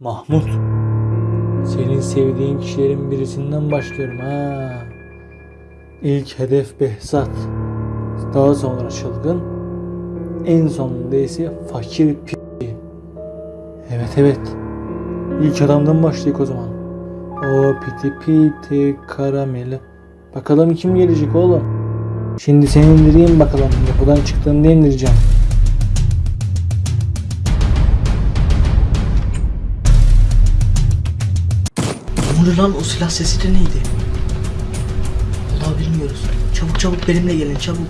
Mahmut. Senin sevdiğin kişilerin birisinden başlıyorum ha. İlk hedef Behzat. Daha sonra çılgın. En sonunda ise fakir pi. Evet evet. İlk adamdan başlayık o zaman. O piti piti karameli. Bakalım kim gelecek oğlum. Şimdi seni indireyim bakalım. Yapıdan çıktığında indireceğim. Oluyor lan o silah sesi de neydi? Vallahi bilmiyoruz. Çabuk çabuk benimle gelin çabuk.